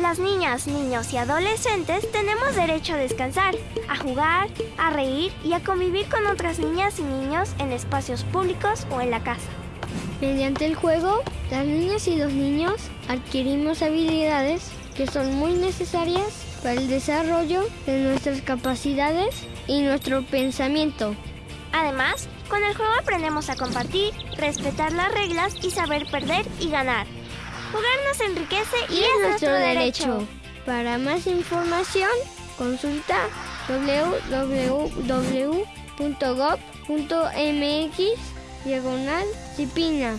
Las niñas, niños y adolescentes tenemos derecho a descansar, a jugar, a reír y a convivir con otras niñas y niños en espacios públicos o en la casa. Mediante el juego, las niñas y los niños adquirimos habilidades que son muy necesarias para el desarrollo de nuestras capacidades y nuestro pensamiento. Además, con el juego aprendemos a compartir, respetar las reglas y saber perder y ganar. Jugar nos enriquece y, es, nuestro derecho. Para más información, consulta www.gov.mx diagonal Cipina.